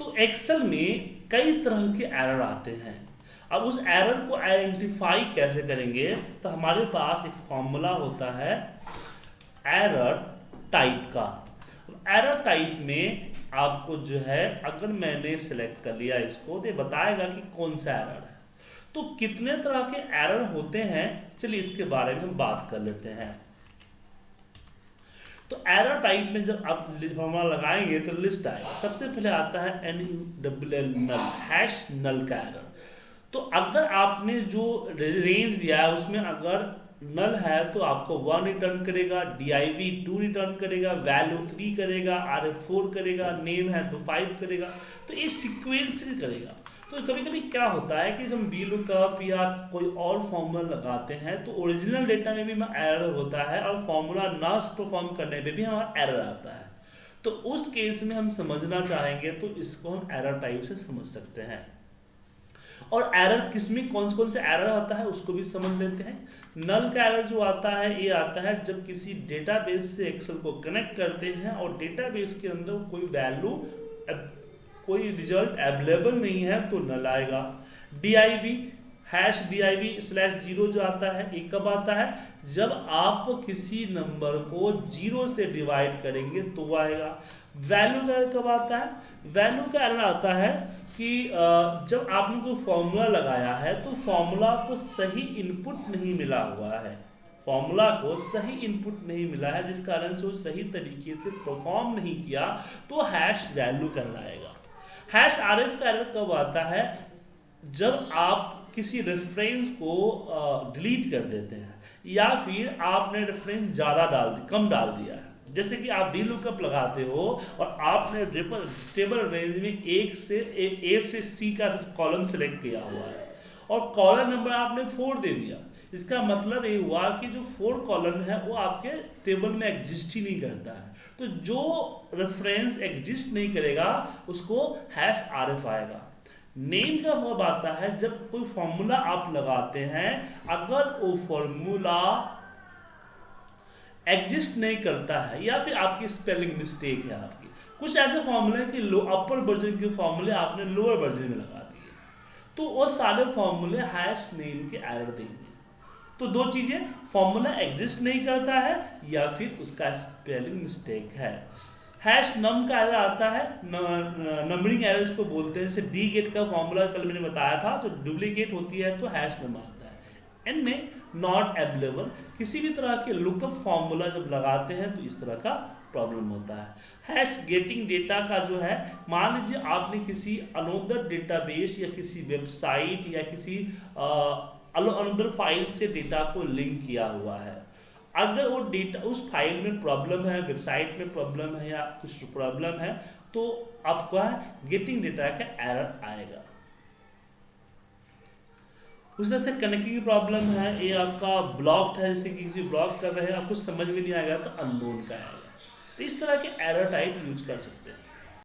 तो एक्सेल में कई तरह के एरर आते हैं। अब उस एरर को आइडेंटिफाई कैसे करेंगे? तो हमारे पास एक फॉर्मूला होता है एरर टाइप का। एरर टाइप में आपको जो है, अगर मैंने सिलेक्ट कर लिया इसको तो बताएगा कि कौन सा एरर है। तो कितने तरह के एरर होते हैं? चलिए इसके बारे में हम बात कर लेते हैं। तो एरर टाइप में जब आप फॉर्मूला लगाएँगे तो लिस्ट आएगा। सबसे पहले आता है N U W L null hash null का एरर तो अगर आपने जो रेंज दिया है, उसमें अगर नल है तो आपको वन रिटर्न करेगा D I V two return करेगा वैल्यू थ्री करेगा आर एफ़ फोर करेगा नेम है तो फाइव करेगा। तो ये सिक्वेंस करेगा। तो कभी कभी क्या होता है कि जब वी लुकअप या कोई और फॉर्मूला लगाते हैं तो ओरिजिनल डेटा में भी एरर होता है और फॉर्मूला ना परफॉर्म करने पे भी हमारा एरर आता है। तो उस केस में हम समझना चाहेंगे तो इसको हम एरर टाइप से समझ सकते हैं। और एरर किसमें कौन से कौन से एरर आता है, उसको भी समझ लेते हैं। नल का एरर जो आता है, ये आता है जब किसी डेटाबेस से एक्सेल को कनेक्ट करते हैं और डेटाबेस के अंदर कोई वैल्यू कोई रिज़ल्ट अवेलेबल नहीं है तो नल आएगा। D I V hash D I V slash zero जो आता है ये कब आता है? जब आप किसी नंबर को ज़ीरो से डिवाइड करेंगे तो आएगा। वैल्यू का कब आता है? वैल्यू का एरर आता है कि जब आपने कोई फॉर्मूला लगाया है तो फॉर्मूला को सही इनपुट नहीं मिला हुआ है। फॉर्मूला को सही इनपुट नहीं मिला है, जिस कारण से वो सही तरीके से परफॉर्म नहीं किया तो हैश वैल्यू कहलाएगा। हैश आर एफ़ का एरर कब आता है? जब आप किसी रेफरेंस को डिलीट कर देते हैं, या फिर आपने रेफरेंस ज़्यादा डाल कम डाल दिया है। जैसे कि आप वी लुकअप लगाते हो और आपने टेबल रेंज में एक से, ए से सी का कॉलम सेलेक्ट किया हुआ है, और कॉलम नंबर आपने फोर दे दिया। इसका मतलब ये हुआ कि जो फोर कॉलम है, वो आपके टेबल में एग्जिस्ट ही नहीं करता है। तो जो रेफरेंस एग्जिस्ट नहीं करेगा, उसको हैश आर एफ़ आएगा। नेम का वर्ब आता है, जब कोई फॉर्मूला आप लगाते हैं, अगर वो फॉर्मूला एग्जिस्ट नहीं करता है, या फिर आपकी स्पेलिंग मिस्टेक है आपकी, कुछ ऐसे फॉर्मूले कि लो अपर वर्जन के फॉर्मूले आपने लोअर वर्जन में लगा दिए। तो वो सारे फॉर्मूले हैश नेम के एरर देंगे। तो दो चीज़ें फॉर्मूला एग्जिस्ट नहीं करता है, या फिर उसका स्पेलिंग मिस्टेक है। हैश नम का एरर आता है नंबरिंग एरर इसको बोलते हैं, जैसे डी गेट का फॉर्मूला कल मैंने बताया था तो डुप्लीकेट होती है तो हैश नम आता है। एन में नॉट एवेलेबल किसी भी तरह के लुकअप फॉर्मूला जब लगाते हैं तो इस तरह का प्रॉब्लम होता है। हैश गेटिंग डेटा का जो है, मान लीजिए आपने किसी अनोदर डेटाबेस या किसी वेबसाइट या किसी अनोदर फ़ाइल से डेटा को लिंक किया हुआ है। अगर वो डेटा, उस फ़ाइल में प्रॉब्लम है, वेबसाइट में प्रॉब्लम है या कुछ प्रॉब्लम है तो आपका गेटिंग डेटा का एरर आएगा। उस तरह से कनेक्टिंग प्रॉब्लम है, ये आपका ब्लॉक्ड है, जैसे कि किसी ब्लॉक कर रहे हैं, आपको समझ में नहीं आएगा तो अननोन का आएगा। तो इस तरह के एरर टाइप यूज़ कर सकते हैं।